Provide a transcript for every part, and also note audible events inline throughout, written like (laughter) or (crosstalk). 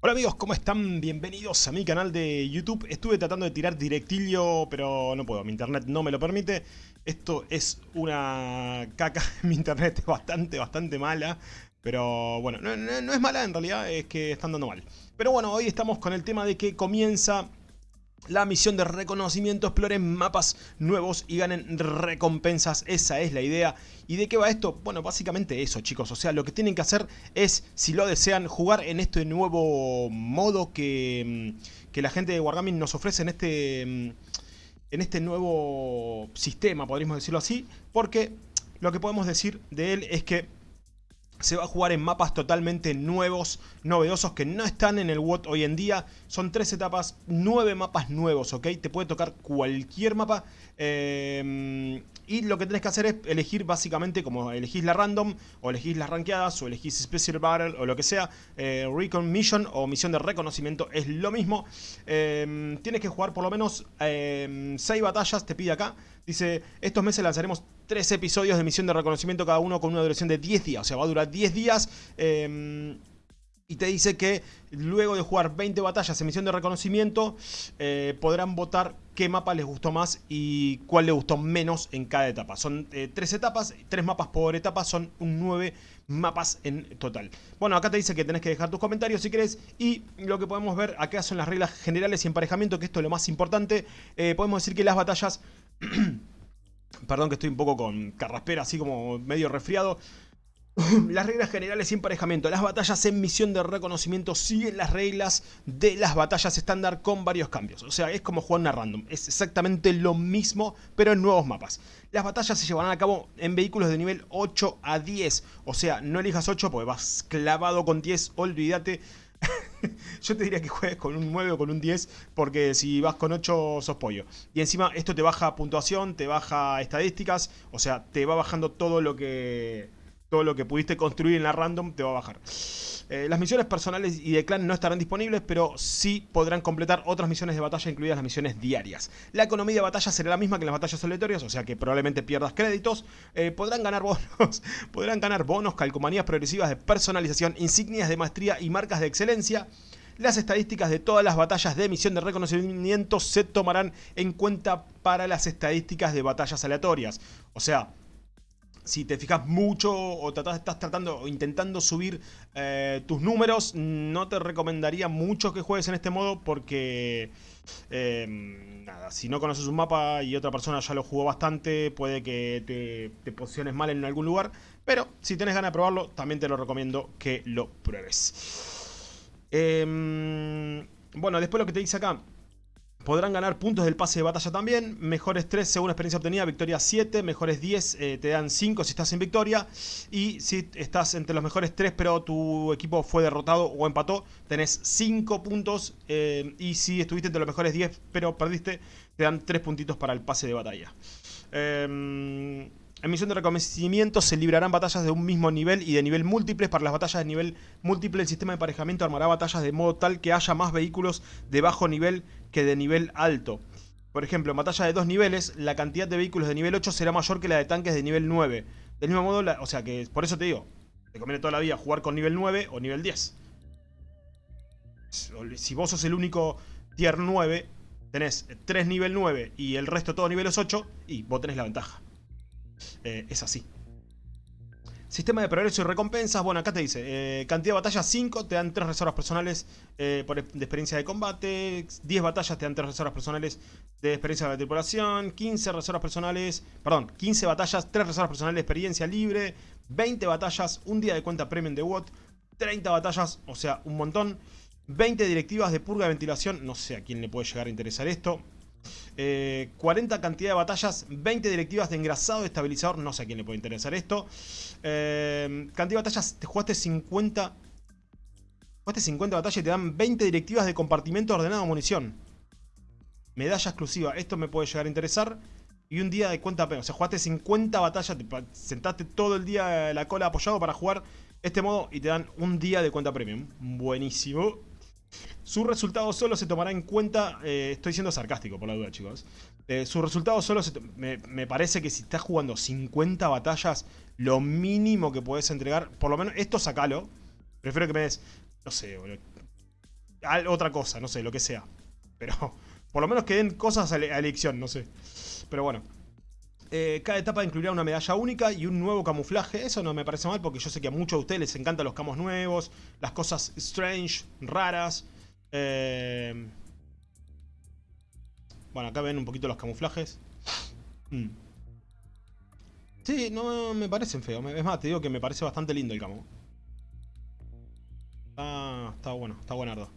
Hola amigos, ¿cómo están? Bienvenidos a mi canal de YouTube. Estuve tratando de tirar directillo, pero no puedo, mi internet no me lo permite. Esto es una caca, (laughs) mi internet es bastante, bastante mala. Pero bueno, no, no es mala en realidad, es que están dando mal. Pero bueno, hoy estamos con el tema de que comienza la misión de reconocimiento, exploren mapas nuevos y ganen recompensas, esa es la idea. ¿Y de qué va esto? Bueno, básicamente eso chicos, o sea, lo que tienen que hacer es, si lo desean, jugar en este nuevo modo que, mm, que la gente de Wargaming nos ofrece en este, mm, en este nuevo sistema, podríamos decirlo así, porque lo que podemos decir de él es que se va a jugar en mapas totalmente nuevos, novedosos, que no están en el WOT hoy en día. Son tres etapas, nueve mapas nuevos, ¿ok? Te puede tocar cualquier mapa. Eh, y lo que tenés que hacer es elegir básicamente como elegís la random, o elegís las rankeadas, o elegís Special Battle, o lo que sea. Eh, Recon Mission o misión de reconocimiento es lo mismo. Eh, tienes que jugar por lo menos 6 batallas, te pide acá. Dice, estos meses lanzaremos 3 episodios de misión de reconocimiento cada uno con una duración de 10 días. O sea, va a durar 10 días. Em, y te dice que luego de jugar 20 batallas en misión de reconocimiento, eh, podrán votar qué mapa les gustó más y cuál les gustó menos en cada etapa. Son 3 eh, etapas, 3 mapas por etapa, son un 9 mapas en total. Bueno, acá te dice que tenés que dejar tus comentarios si querés y lo que podemos ver acá son las reglas generales y emparejamiento, que esto es lo más importante. Eh, podemos decir que las batallas... (clears throat) Perdón que estoy un poco con carraspera, así como medio resfriado. (laughs) las reglas generales y emparejamiento. Las batallas en misión de reconocimiento siguen las reglas de las batallas estándar con varios cambios. O sea, es como jugar una random. Es exactamente lo mismo, pero en nuevos mapas. Las batallas se llevarán a cabo en vehículos de nivel 8 a 10. O sea, no elijas 8 porque vas clavado con 10. Olvídate. (laughs) Yo te diría que juegues con un 9 o con un 10, porque si vas con 8 sos pollo. Y encima esto te baja puntuación, te baja estadísticas, o sea, te va bajando todo lo que todo lo que pudiste construir en la random te va a bajar. Eh, las misiones personales y de clan no estarán disponibles, pero sí podrán completar otras misiones de batalla, incluidas las misiones diarias. La economía de batalla será la misma que las batallas aleatorias, o sea que probablemente pierdas créditos. Eh, podrán ganar bonos, (laughs) podrán ganar bonos, calcomanías progresivas de personalización, insignias de maestría y marcas de excelencia. Las estadísticas de todas las batallas de misión de reconocimiento se tomarán en cuenta para las estadísticas de batallas aleatorias. O sea, si te fijas mucho o estás tratando o intentando subir eh, tus números, no te recomendaría mucho que juegues en este modo porque... Em, nada, si no conoces un mapa y otra persona ya lo jugó bastante, puede que te, posiciones mal en algún lugar. Pero si tienes ganas de probarlo, también te lo recomiendo que lo pruebes. Em, bueno, después lo que te dice acá, Podrán ganar puntos del pase de batalla también. Mejores 3 según experiencia obtenida, victoria 7. Mejores 10 eh, te dan 5 si estás en victoria. Y si estás entre los mejores 3 pero tu equipo fue derrotado o empató, tenés 5 puntos. Eh, y si estuviste entre los mejores 10 pero perdiste, te dan 3 puntitos para el pase de batalla. Eh, en misión de reconocimiento se librarán batallas de un mismo nivel y de nivel múltiples. Para las batallas de nivel múltiple, el sistema de emparejamiento armará batallas de modo tal que haya más vehículos de bajo nivel que de nivel alto. Por ejemplo, en batalla de dos niveles, la cantidad de vehículos de nivel 8 será mayor que la de tanques de nivel 9. Del mismo modo, o sea que por eso te digo, te conviene toda la vida jugar con nivel 9 o nivel 10. Si vos sos el único tier 9, tenés 3 nivel 9 y el resto todo niveles 8, y vos tenés la ventaja. Eh, es así. Sistema de progreso y recompensas, bueno acá te dice, eh, cantidad de batallas 5, te dan 3 reservas personales eh, de experiencia de combate, 10 batallas te dan 3 reservas personales de experiencia de tripulación, 15 reservas personales, perdón, 15 batallas, 3 reservas personales de experiencia libre, 20 batallas, un día de cuenta premium de WOT, 30 batallas, o sea, un montón, 20 directivas de purga de ventilación, no sé a quién le puede llegar a interesar esto, 40 eh, cantidad de batallas, 20 directivas de engrasado de estabilizador, no sé a quién le puede interesar esto. Eh, cantidad de batallas, te jugaste 50... Jugaste 50 batallas y te dan 20 directivas de compartimento ordenado de munición. Medalla exclusiva, esto me puede llegar a interesar. Y un día de cuenta o sea, jugaste 50 batallas, te sentaste todo el día la cola apoyado para jugar este modo y te dan un día de cuenta premium. Buenísimo. Su resultado solo se tomará en cuenta, eh, estoy siendo sarcástico por la duda chicos, eh, su resultado solo se me, me, parece que si estás jugando 50 batallas, lo mínimo que puedes entregar, por lo menos esto sacalo, prefiero que me des, no sé, otra cosa, no sé, lo que sea. Pero (laughs) por lo menos que den cosas a, elección, no sé. Pero bueno. Eh, cada etapa incluirá una medalla única y un nuevo camuflaje. Eso no me parece mal porque yo sé que a muchos de ustedes les encantan los camos nuevos, las cosas strange, raras. Eh, bueno, acá ven un poquito los camuflajes. Mm. Sí, no me parecen feos. Es más, te digo que me parece bastante lindo el camo. Está bueno, está buenardo.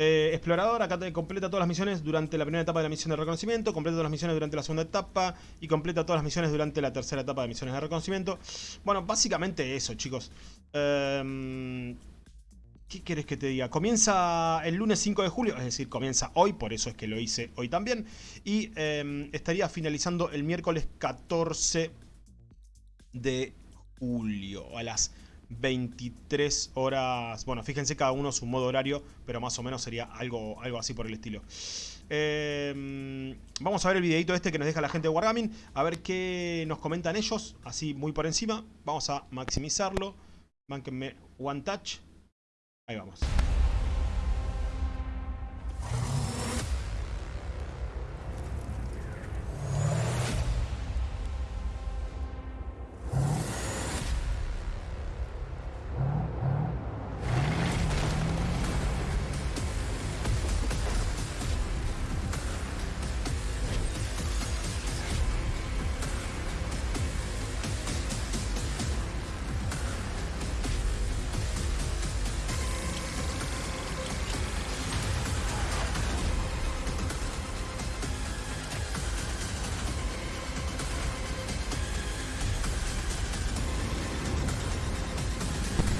Eh, explorador, acá completa todas las misiones durante la primera etapa de la misión de reconocimiento, completa todas las misiones durante la segunda etapa y completa todas las misiones durante la tercera etapa de misiones de reconocimiento. Bueno, básicamente eso, chicos. Em, ¿Qué quieres que te diga? Comienza el lunes 5 de julio, es decir, comienza hoy, por eso es que lo hice hoy también. Y em, estaría finalizando el miércoles 14 de julio a las 23 horas. Bueno, fíjense cada uno su modo horario, pero más o menos sería algo, algo así por el estilo. Em, vamos a ver el videito este que nos deja la gente de Wargaming, a ver qué nos comentan ellos, así muy por encima. Vamos a maximizarlo. Mánquenme One Touch. Ahí vamos.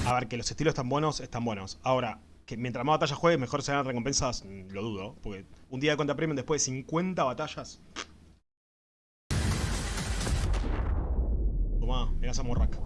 A ver, que los estilos están buenos, están buenos. Ahora, que mientras más batallas juegues, mejor se dan recompensas, mm, lo dudo. Porque un día de cuenta premium después de 50 batallas... Toma, mirá esa morraca.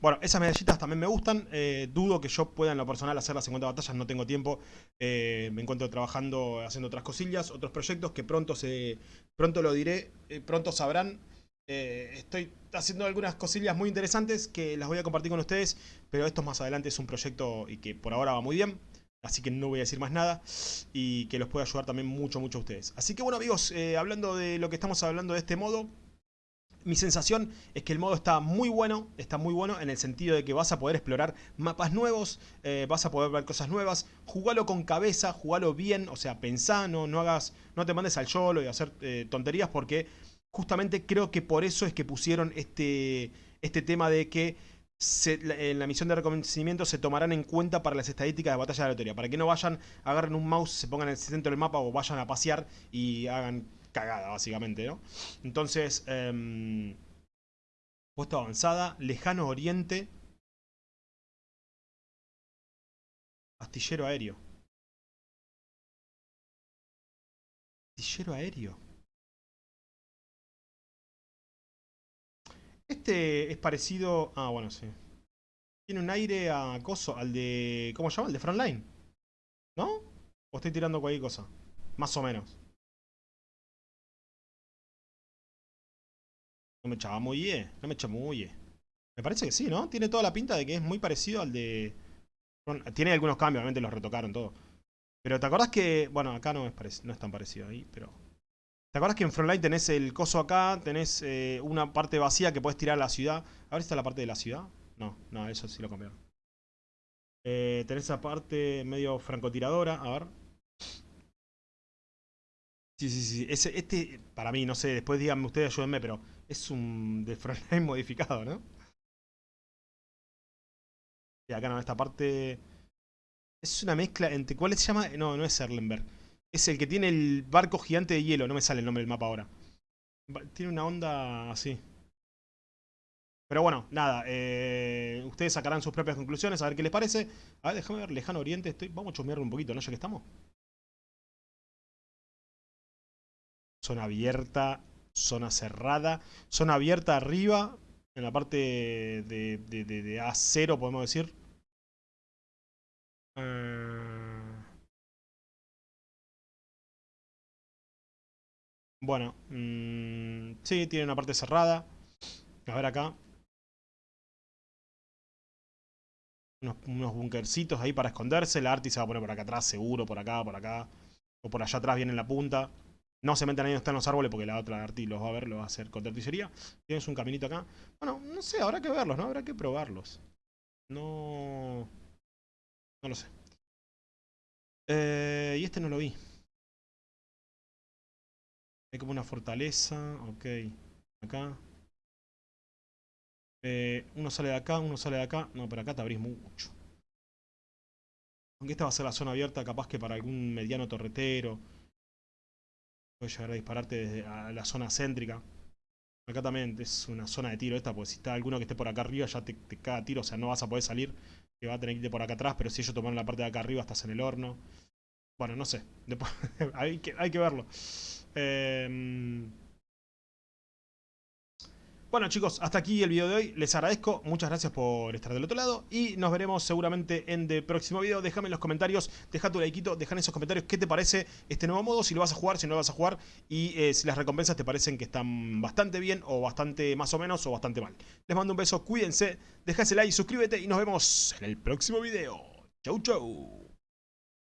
Bueno, esas medallitas también me gustan. Eh, dudo que yo pueda en lo personal hacer las 50 batallas, no tengo tiempo. Eh, me encuentro trabajando, haciendo otras cosillas, otros proyectos que pronto se pronto lo diré, eh, pronto sabrán. estoy haciendo algunas cosillas muy interesantes que las voy a compartir con ustedes, pero esto más adelante es un proyecto y que por ahora va muy bien. Así que no voy a decir más nada y que los puede ayudar también mucho, mucho a ustedes. Así que bueno amigos, hablando de lo que estamos hablando de este modo, mi sensación es que el modo está muy bueno, está muy bueno en el sentido de que vas a poder explorar mapas nuevos, eh, vas a poder ver cosas nuevas, jugalo con cabeza, jugalo bien, o sea, pensá, no, hagas, no te mandes al yolo y hacer eh, tonterías porque justamente creo que por eso es que pusieron este, este tema de que en la misión de reconocimiento se tomarán en cuenta para las estadísticas de batalla aleatoria, para que no vayan, agarren un mouse, se pongan en el centro del mapa o vayan a pasear y hagan cagada, básicamente, ¿no? Entonces, eh, puesto avanzada, lejano oriente, astillero aéreo. Astillero aéreo. Este es parecido... Ah, bueno, sí. Tiene un aire a acoso, al de... ¿Cómo se llama? El de Frontline. ¿No? ¿O estoy tirando cualquier cosa? Más o menos. No me chamulle, no me chamulle. Me parece que sí, ¿no? Tiene toda la pinta de que es muy parecido al de... tiene algunos cambios, obviamente los retocaron todo. Pero ¿te acordás que... Bueno, acá no es, no es tan parecido ahí, pero... ¿Te acordás que en Frontline tenés el coso acá? Tenés eh, una parte vacía que puedes tirar a la ciudad. A ver si está la parte de la ciudad. No, no, eso sí lo cambiaron. Eh, tenés esa parte medio francotiradora. A ver. Sí, sí, sí. Este, para mí, no sé, después díganme ustedes, ayúdenme, pero es un de frontline (laughs) modificado, ¿no? Y acá no, esta parte... Es una mezcla entre... ¿Cuál se llama? No, no es Erlenberg. Es el que tiene el barco gigante de hielo. No me sale el nombre del mapa ahora. Tiene una onda así. Pero bueno, nada. Eh, ustedes sacarán sus propias conclusiones, a ver qué les parece. A ver, déjame ver, Lejano Oriente. Estoy... Vamos a chusmearlo un poquito, ¿no? Ya que estamos. Zona abierta, zona cerrada, zona abierta arriba, en la parte de, de, A0 podemos decir. Eh, Bueno, mm, sí, tiene una parte cerrada. A ver acá. Unos, unos bunkercitos ahí para esconderse. La Arti se va a poner por acá atrás, seguro, por acá, por acá. O por allá atrás viene en la punta. No se metan ahí donde están los árboles porque la otra Arti los va a ver, lo va a hacer con artillería. Tienes un caminito acá. Bueno, no sé, habrá que verlos, ¿no? Habrá que probarlos. No... No lo sé. Eh, y este no lo vi. Hay como una fortaleza. Ok. Acá. Eh, uno sale de acá, uno sale de acá. No, pero acá te abrís mucho. Aunque esta va a ser la zona abierta, capaz que para algún mediano torretero. Puedes llegar a dispararte desde la zona céntrica. Acá también es una zona de tiro esta, porque si está alguno que esté por acá arriba ya te, te caga tiro, o sea, no vas a poder salir. Que va a tener que irte por acá atrás, pero si ellos toman la parte de acá arriba estás en el horno. Bueno, no sé. (laughs) hay, que, hay que verlo. Eh... Bueno chicos, hasta aquí el video de hoy, les agradezco, muchas gracias por estar del otro lado y nos veremos seguramente en el próximo video, déjame en los comentarios, deja tu likeito, deja en esos comentarios qué te parece este nuevo modo, si lo vas a jugar, si no lo vas a jugar y eh, si las recompensas te parecen que están bastante bien o bastante más o menos o bastante mal. Les mando un beso, cuídense, deja ese like, suscríbete y nos vemos en el próximo video. Chau chau.